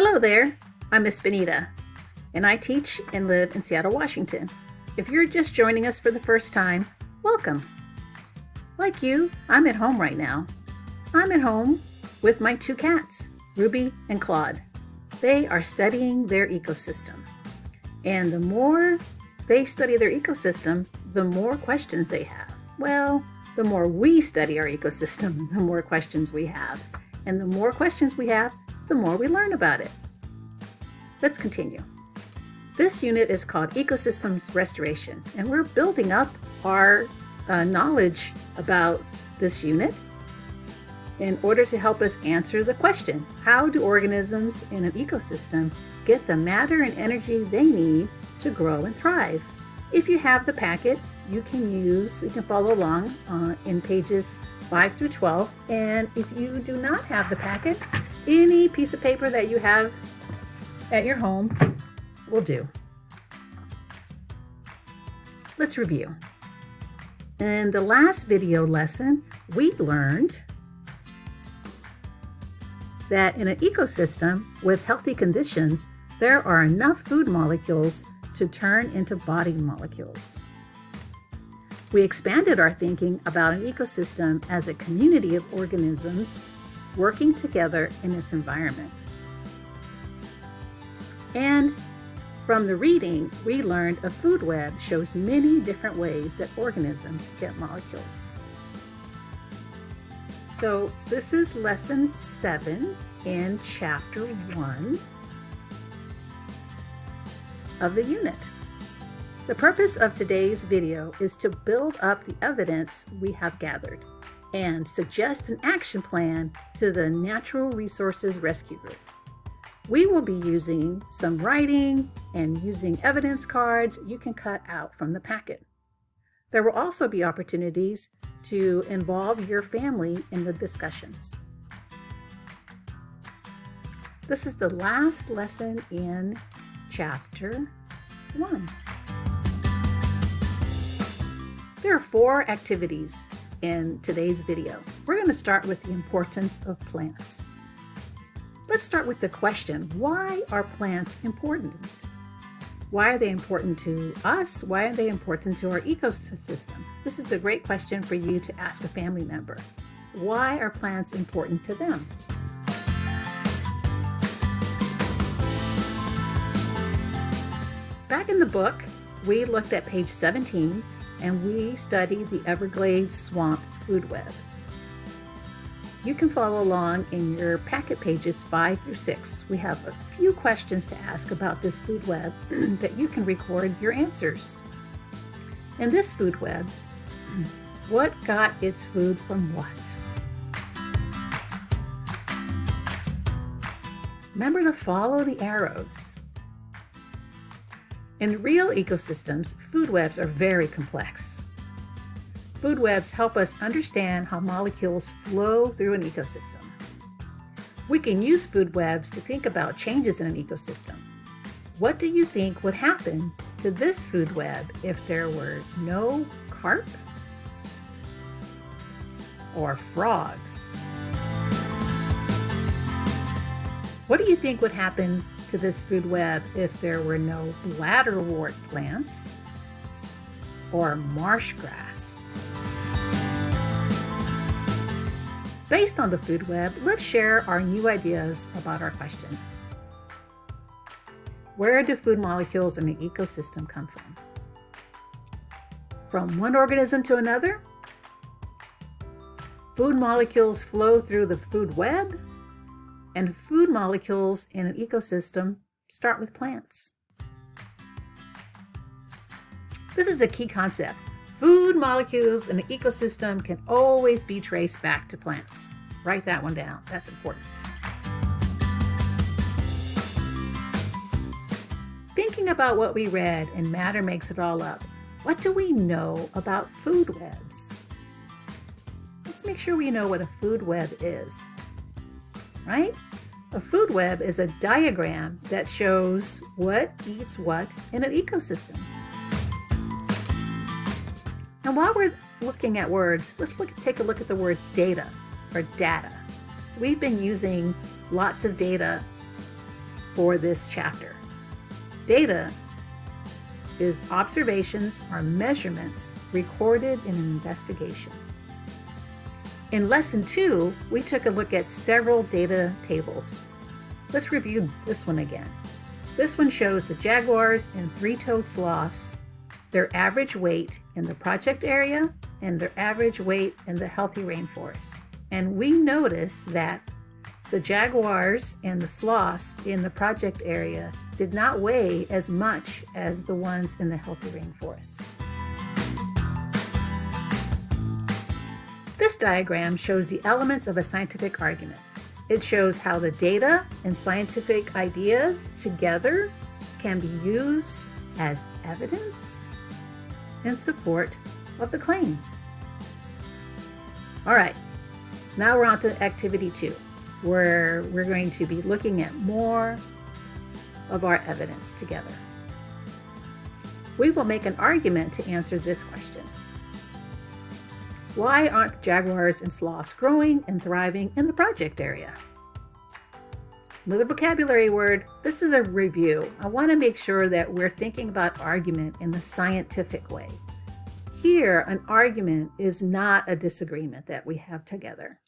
Hello there, I'm Miss Benita, and I teach and live in Seattle, Washington. If you're just joining us for the first time, welcome. Like you, I'm at home right now. I'm at home with my two cats, Ruby and Claude. They are studying their ecosystem. And the more they study their ecosystem, the more questions they have. Well, the more we study our ecosystem, the more questions we have. And the more questions we have, the more we learn about it. Let's continue. This unit is called Ecosystems Restoration, and we're building up our uh, knowledge about this unit in order to help us answer the question, how do organisms in an ecosystem get the matter and energy they need to grow and thrive? If you have the packet, you can use, you can follow along uh, in pages 5 through 12. And if you do not have the packet, any piece of paper that you have at your home will do. Let's review. In the last video lesson, we learned that in an ecosystem with healthy conditions, there are enough food molecules to turn into body molecules. We expanded our thinking about an ecosystem as a community of organisms working together in its environment. And from the reading, we learned a food web shows many different ways that organisms get molecules. So this is lesson seven in chapter one of the unit. The purpose of today's video is to build up the evidence we have gathered and suggest an action plan to the Natural Resources Rescue Group. We will be using some writing and using evidence cards you can cut out from the packet. There will also be opportunities to involve your family in the discussions. This is the last lesson in chapter one. There are four activities in today's video. We're going to start with the importance of plants. Let's start with the question, why are plants important? Why are they important to us? Why are they important to our ecosystem? This is a great question for you to ask a family member. Why are plants important to them? Back in the book, we looked at page 17 and we study the Everglades Swamp Food Web. You can follow along in your packet pages 5 through 6. We have a few questions to ask about this food web that you can record your answers. In this food web, what got its food from what? Remember to follow the arrows. In real ecosystems, food webs are very complex. Food webs help us understand how molecules flow through an ecosystem. We can use food webs to think about changes in an ecosystem. What do you think would happen to this food web if there were no carp or frogs? What do you think would happen to this food web if there were no bladderwort plants or marsh grass. Based on the food web, let's share our new ideas about our question. Where do food molecules in an ecosystem come from? From one organism to another? Food molecules flow through the food web and food molecules in an ecosystem start with plants. This is a key concept. Food molecules in an ecosystem can always be traced back to plants. Write that one down. That's important. Thinking about what we read in Matter Makes It All Up, what do we know about food webs? Let's make sure we know what a food web is right? A food web is a diagram that shows what eats what in an ecosystem. And while we're looking at words, let's look, take a look at the word data or data. We've been using lots of data for this chapter. Data is observations or measurements recorded in an investigation. In lesson two, we took a look at several data tables. Let's review this one again. This one shows the jaguars and three-toed sloths, their average weight in the project area and their average weight in the healthy rainforest. And we notice that the jaguars and the sloths in the project area did not weigh as much as the ones in the healthy rainforest. This diagram shows the elements of a scientific argument. It shows how the data and scientific ideas together can be used as evidence in support of the claim. All right, now we're on to activity two where we're going to be looking at more of our evidence together. We will make an argument to answer this question. Why aren't the jaguars and sloths growing and thriving in the project area? Another vocabulary word, this is a review. I want to make sure that we're thinking about argument in the scientific way. Here, an argument is not a disagreement that we have together.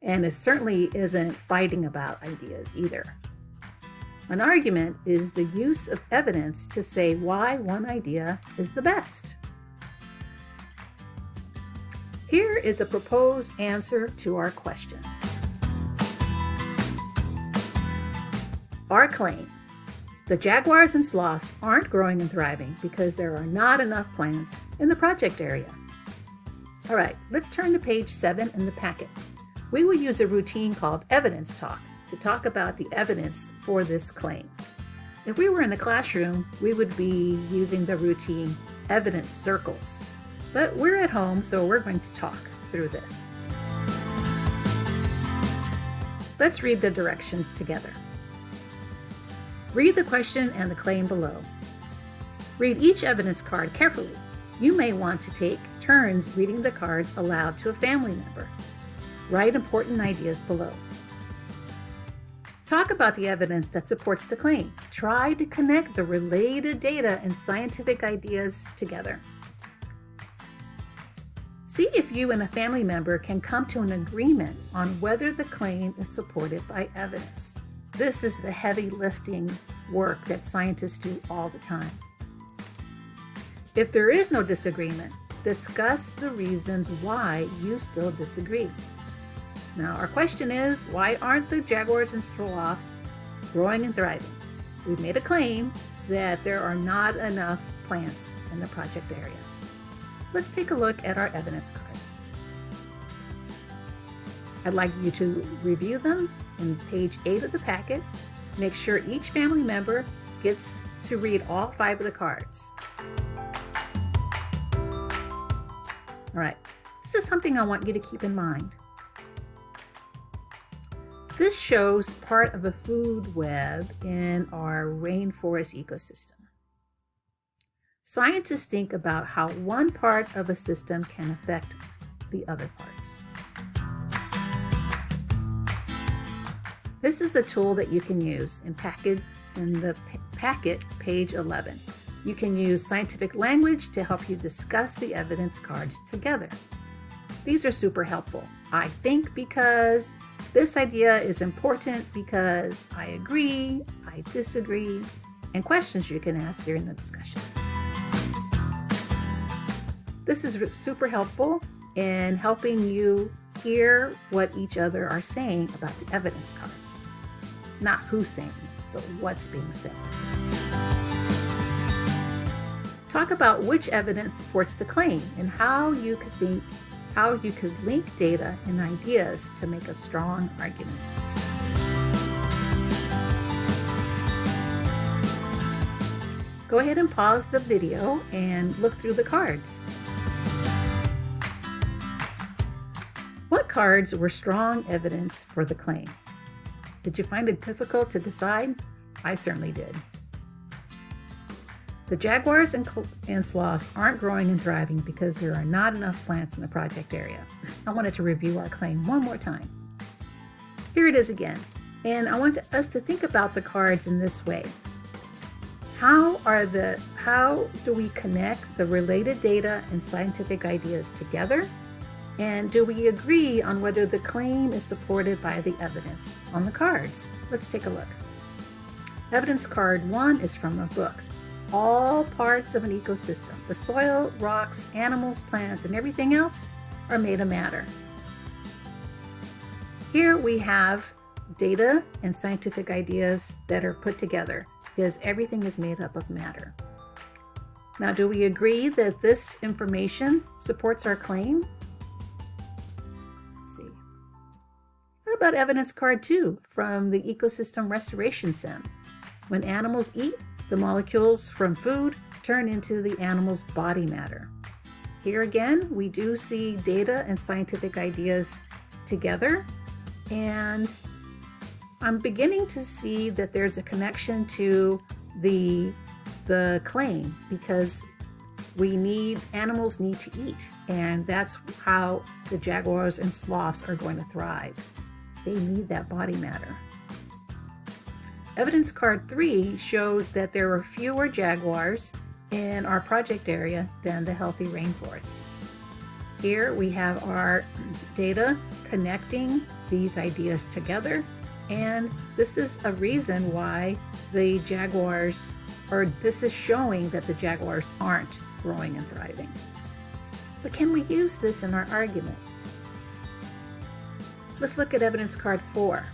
And it certainly isn't fighting about ideas either. An argument is the use of evidence to say why one idea is the best. Here is a proposed answer to our question. Our claim, the jaguars and sloths aren't growing and thriving because there are not enough plants in the project area. All right, let's turn to page seven in the packet we will use a routine called evidence talk to talk about the evidence for this claim. If we were in the classroom, we would be using the routine evidence circles. But we're at home, so we're going to talk through this. Let's read the directions together. Read the question and the claim below. Read each evidence card carefully. You may want to take turns reading the cards aloud to a family member. Write important ideas below. Talk about the evidence that supports the claim. Try to connect the related data and scientific ideas together. See if you and a family member can come to an agreement on whether the claim is supported by evidence. This is the heavy lifting work that scientists do all the time. If there is no disagreement, discuss the reasons why you still disagree. Now, our question is why aren't the jaguars and sloths growing and thriving? We've made a claim that there are not enough plants in the project area. Let's take a look at our evidence cards. I'd like you to review them in page 8 of the packet. Make sure each family member gets to read all five of the cards. All right, this is something I want you to keep in mind. This shows part of a food web in our rainforest ecosystem. Scientists think about how one part of a system can affect the other parts. This is a tool that you can use in, packet, in the packet, page 11. You can use scientific language to help you discuss the evidence cards together. These are super helpful. I think because this idea is important because I agree, I disagree, and questions you can ask during the discussion. This is super helpful in helping you hear what each other are saying about the evidence cards. Not who's saying, but what's being said. Talk about which evidence supports the claim and how you could think how you could link data and ideas to make a strong argument. Go ahead and pause the video and look through the cards. What cards were strong evidence for the claim? Did you find it difficult to decide? I certainly did. The jaguars and, and sloths aren't growing and thriving because there are not enough plants in the project area. I wanted to review our claim one more time. Here it is again. And I want us to think about the cards in this way. How are the how do we connect the related data and scientific ideas together? And do we agree on whether the claim is supported by the evidence on the cards? Let's take a look. Evidence card one is from a book. All parts of an ecosystem, the soil, rocks, animals, plants, and everything else are made of matter. Here we have data and scientific ideas that are put together because everything is made up of matter. Now, do we agree that this information supports our claim? About evidence card two from the Ecosystem Restoration Sim? When animals eat, the molecules from food turn into the animal's body matter. Here again, we do see data and scientific ideas together, and I'm beginning to see that there's a connection to the the claim because we need animals need to eat and that's how the jaguars and sloths are going to thrive. They need that body matter. Evidence card 3 shows that there are fewer jaguars in our project area than the healthy rainforests. Here we have our data connecting these ideas together and this is a reason why the jaguars, or this is showing that the jaguars aren't growing and thriving. But can we use this in our argument? Let's look at evidence card four.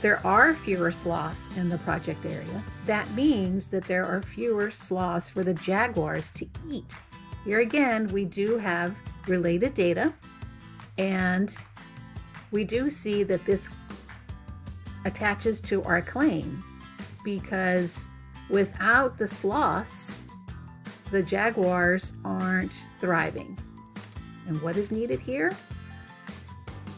There are fewer sloths in the project area. That means that there are fewer sloths for the jaguars to eat. Here again, we do have related data and we do see that this attaches to our claim because without the sloths, the jaguars aren't thriving. And what is needed here?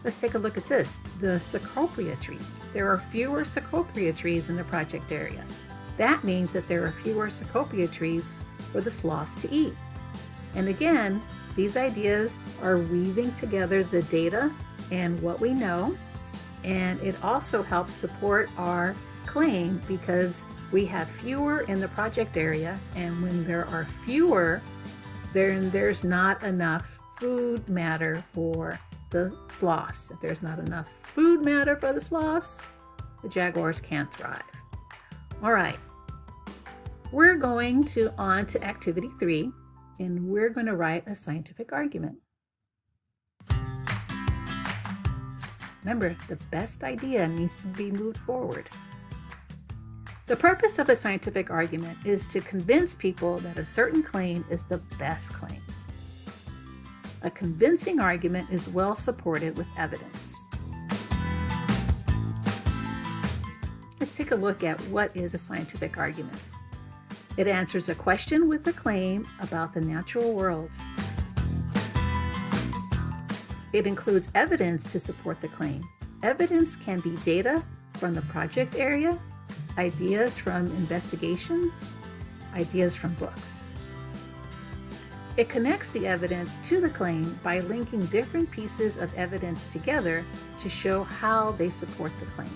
Let's take a look at this, the cecropia trees. There are fewer cecropia trees in the project area. That means that there are fewer cecropia trees for the sloths to eat. And again, these ideas are weaving together the data and what we know and it also helps support our claim because we have fewer in the project area and when there are fewer then there's not enough food matter for the sloths. If there's not enough food matter for the sloths, the jaguars can't thrive. All right, we're going to on to activity three and we're going to write a scientific argument. Remember, the best idea needs to be moved forward. The purpose of a scientific argument is to convince people that a certain claim is the best claim. A convincing argument is well supported with evidence. Let's take a look at what is a scientific argument. It answers a question with a claim about the natural world. It includes evidence to support the claim. Evidence can be data from the project area, ideas from investigations, ideas from books. It connects the evidence to the claim by linking different pieces of evidence together to show how they support the claim.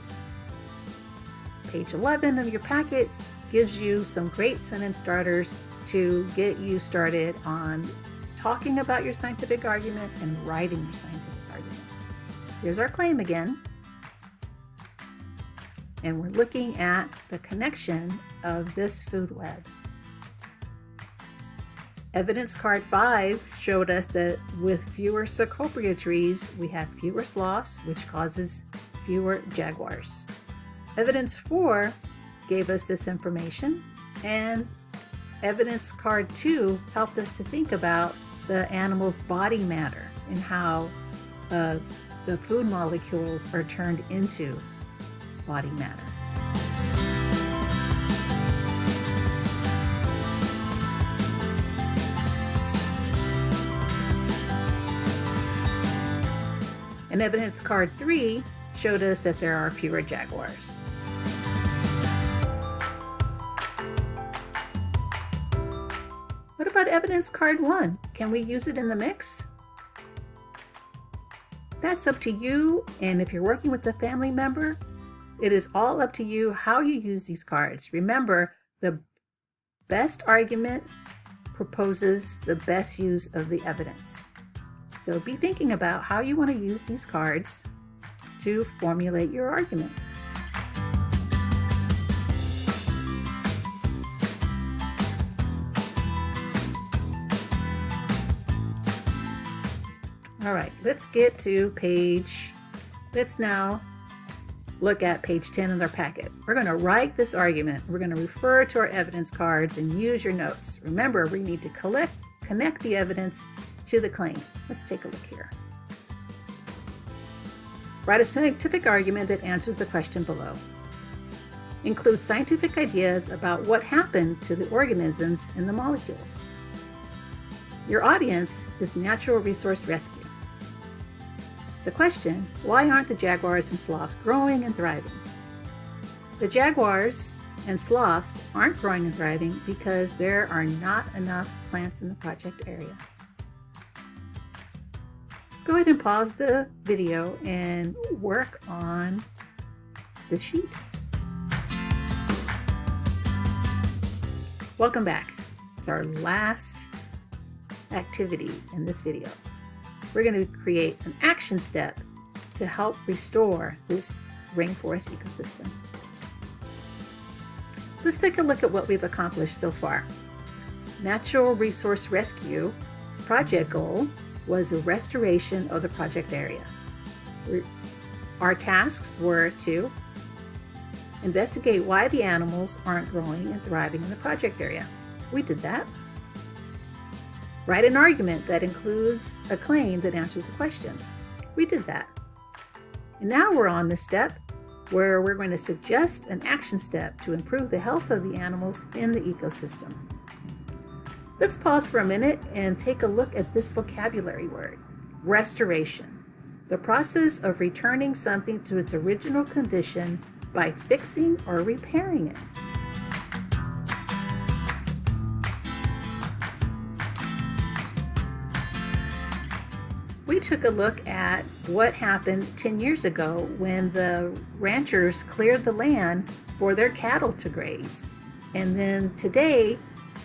Page 11 of your packet gives you some great sentence starters to get you started on talking about your scientific argument and writing your scientific argument. Here's our claim again. And we're looking at the connection of this food web. Evidence card 5 showed us that with fewer Cecropia trees, we have fewer sloths, which causes fewer jaguars. Evidence 4 gave us this information, and evidence card 2 helped us to think about the animal's body matter and how uh, the food molecules are turned into body matter. And evidence card three showed us that there are fewer jaguars. What about evidence card one? Can we use it in the mix? That's up to you, and if you're working with a family member, It is all up to you how you use these cards. Remember, the best argument proposes the best use of the evidence. So be thinking about how you want to use these cards to formulate your argument. All right, let's get to page, let's now look at page 10 of our packet. We're going to write this argument. We're going to refer to our evidence cards and use your notes. Remember, we need to collect, connect the evidence to the claim. Let's take a look here. Write a scientific argument that answers the question below. Include scientific ideas about what happened to the organisms in the molecules. Your audience is Natural Resource Rescue. The question, why aren't the jaguars and sloths growing and thriving? The jaguars and sloths aren't growing and thriving because there are not enough plants in the project area. Go ahead and pause the video and work on the sheet. Welcome back. It's our last activity in this video we're going to create an action step to help restore this rainforest ecosystem. Let's take a look at what we've accomplished so far. Natural Resource Rescue's project goal was a restoration of the project area. Our tasks were to investigate why the animals aren't growing and thriving in the project area. We did that. Write an argument that includes a claim that answers a question. We did that. And now we're on the step where we're going to suggest an action step to improve the health of the animals in the ecosystem. Let's pause for a minute and take a look at this vocabulary word, restoration. The process of returning something to its original condition by fixing or repairing it. we took a look at what happened 10 years ago when the ranchers cleared the land for their cattle to graze. And then today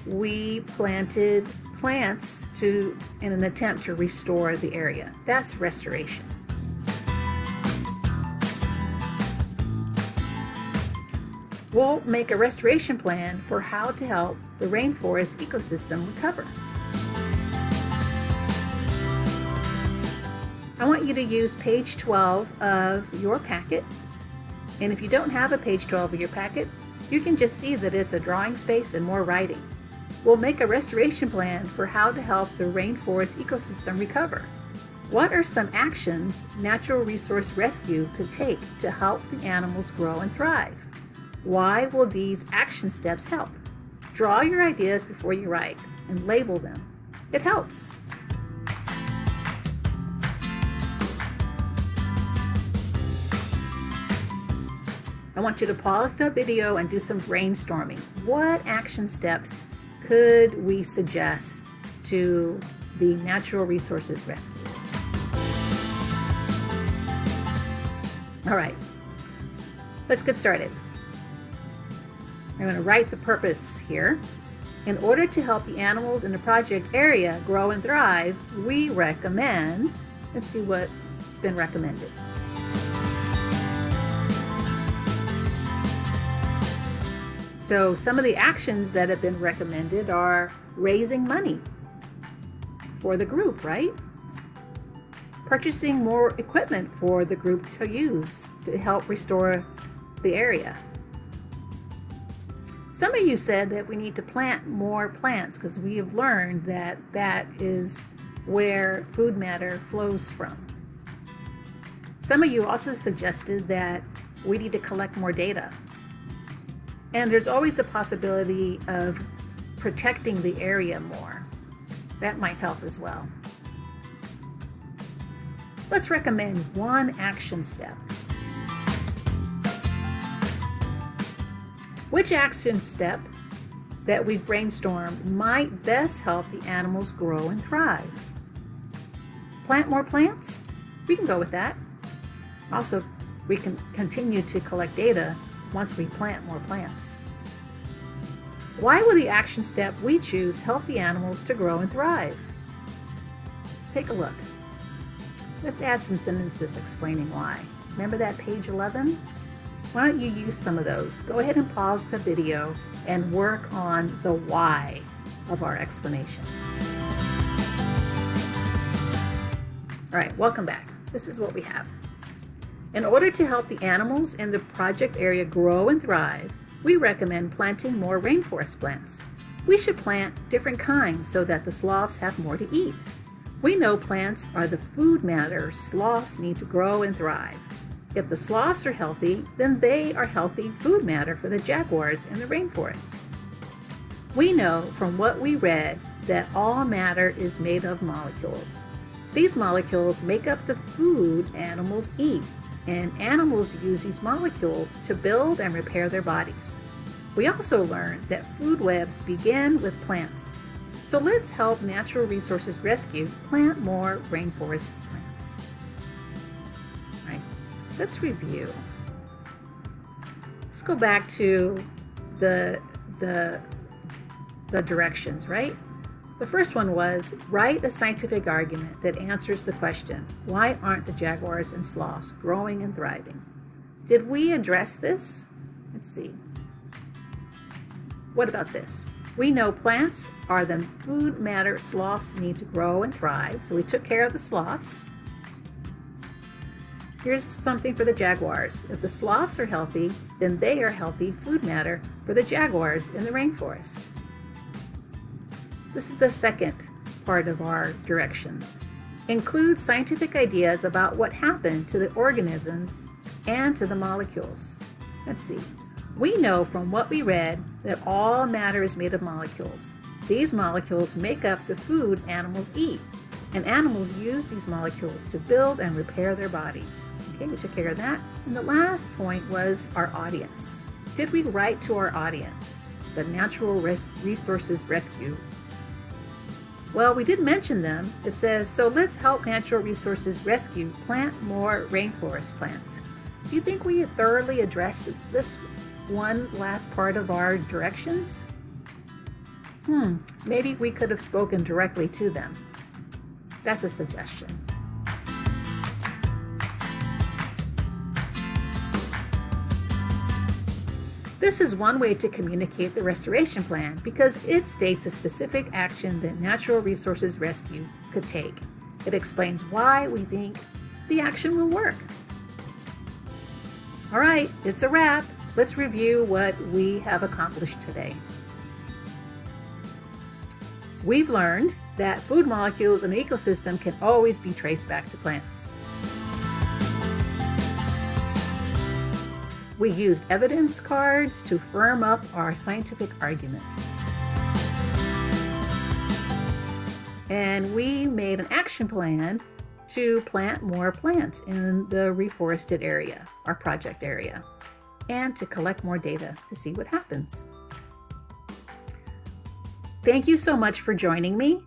we planted plants to in an attempt to restore the area. That's restoration. We'll make a restoration plan for how to help the rainforest ecosystem recover. I want you to use page 12 of your packet. And if you don't have a page 12 of your packet, you can just see that it's a drawing space and more writing. We'll make a restoration plan for how to help the rainforest ecosystem recover. What are some actions Natural Resource Rescue could take to help the animals grow and thrive? Why will these action steps help? Draw your ideas before you write and label them. It helps. I want you to pause the video and do some brainstorming. What action steps could we suggest to the Natural Resources Rescue? All right, let's get started. I'm going to write the purpose here. In order to help the animals in the project area grow and thrive, we recommend, let's see what's been recommended. So some of the actions that have been recommended are raising money for the group, right? Purchasing more equipment for the group to use to help restore the area. Some of you said that we need to plant more plants because we have learned that that is where food matter flows from. Some of you also suggested that we need to collect more data and there's always a possibility of protecting the area more. That might help as well. Let's recommend one action step. Which action step that we've brainstormed might best help the animals grow and thrive? Plant more plants? We can go with that. Also, We can continue to collect data once we plant more plants. Why will the action step we choose help the animals to grow and thrive? Let's take a look. Let's add some sentences explaining why. Remember that page 11? Why don't you use some of those? Go ahead and pause the video and work on the why of our explanation. All right, welcome back. This is what we have. In order to help the animals in the project area grow and thrive, we recommend planting more rainforest plants. We should plant different kinds so that the sloths have more to eat. We know plants are the food matter sloths need to grow and thrive. If the sloths are healthy, then they are healthy food matter for the jaguars in the rainforest. We know from what we read that all matter is made of molecules. These molecules make up the food animals eat, and animals use these molecules to build and repair their bodies. We also learned that food webs begin with plants. So let's help Natural Resources Rescue plant more rainforest plants. All right, let's review. Let's go back to the, the, the directions, right? The first one was write a scientific argument that answers the question why aren't the jaguars and sloths growing and thriving? Did we address this? Let's see. What about this? We know plants are the food matter sloths need to grow and thrive, so we took care of the sloths. Here's something for the jaguars. If the sloths are healthy, then they are healthy food matter for the jaguars in the rainforest. This is the second part of our directions. Include scientific ideas about what happened to the organisms and to the molecules. Let's see. We know from what we read that all matter is made of molecules. These molecules make up the food animals eat, and animals use these molecules to build and repair their bodies. Okay, we took care of that. And the last point was our audience. Did we write to our audience, the Natural Res Resources Rescue well, we did mention them. It says, so let's help natural resources rescue plant more rainforest plants. Do you think we thoroughly addressed this one last part of our directions? Hmm, maybe we could have spoken directly to them. That's a suggestion. This is one way to communicate the restoration plan because it states a specific action that Natural Resources Rescue could take. It explains why we think the action will work. All right, it's a wrap. Let's review what we have accomplished today. We've learned that food molecules in an ecosystem can always be traced back to plants. We used evidence cards to firm up our scientific argument. And we made an action plan to plant more plants in the reforested area, our project area, and to collect more data to see what happens. Thank you so much for joining me.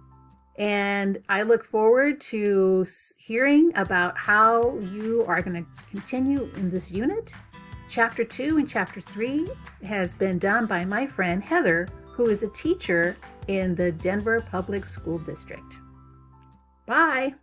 And I look forward to hearing about how you are going to continue in this unit Chapter 2 and Chapter 3 has been done by my friend Heather, who is a teacher in the Denver Public School District. Bye!